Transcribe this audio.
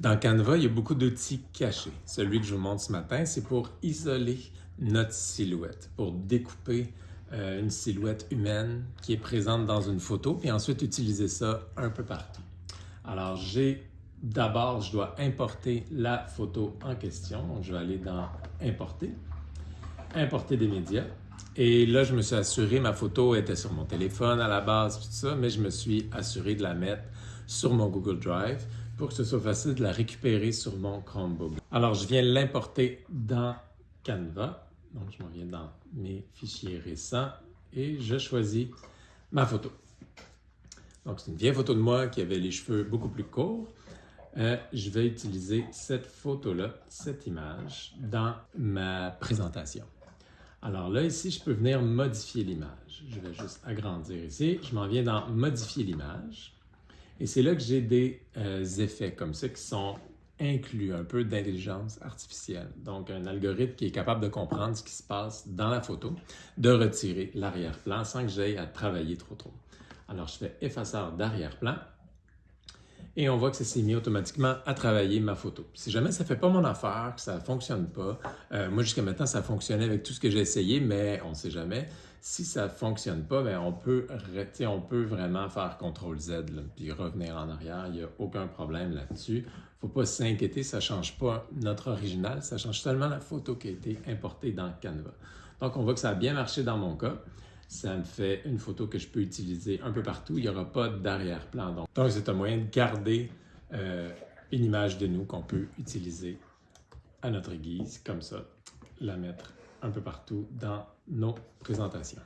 Dans Canva, il y a beaucoup d'outils cachés. Celui que je vous montre ce matin, c'est pour isoler notre silhouette, pour découper euh, une silhouette humaine qui est présente dans une photo, puis ensuite utiliser ça un peu partout. Alors, j'ai d'abord, je dois importer la photo en question. Je vais aller dans Importer, Importer des médias. Et là, je me suis assuré, ma photo était sur mon téléphone à la base, tout ça, mais je me suis assuré de la mettre sur mon Google Drive pour que ce soit facile de la récupérer sur mon Chromebook. Alors, je viens l'importer dans Canva. Donc, je m'en viens dans mes fichiers récents et je choisis ma photo. Donc, c'est une vieille photo de moi qui avait les cheveux beaucoup plus courts. Euh, je vais utiliser cette photo-là, cette image, dans ma présentation. Alors là, ici, je peux venir modifier l'image. Je vais juste agrandir ici. Je m'en viens dans « Modifier l'image ». Et c'est là que j'ai des euh, effets comme ça qui sont inclus, un peu d'intelligence artificielle. Donc, un algorithme qui est capable de comprendre ce qui se passe dans la photo, de retirer l'arrière-plan sans que j'aille à travailler trop trop. Alors, je fais effaceur d'arrière-plan et on voit que ça s'est mis automatiquement à travailler ma photo. Si jamais ça ne fait pas mon affaire, que ça ne fonctionne pas, euh, moi jusqu'à maintenant ça fonctionnait avec tout ce que j'ai essayé, mais on ne sait jamais. Si ça ne fonctionne pas, bien, on, peut, on peut vraiment faire CTRL-Z puis revenir en arrière, il n'y a aucun problème là-dessus. Il ne faut pas s'inquiéter, ça ne change pas notre original, ça change seulement la photo qui a été importée dans Canva. Donc on voit que ça a bien marché dans mon cas ça me fait une photo que je peux utiliser un peu partout. Il n'y aura pas d'arrière-plan. Donc, c'est un moyen de garder euh, une image de nous qu'on peut utiliser à notre guise, comme ça, la mettre un peu partout dans nos présentations.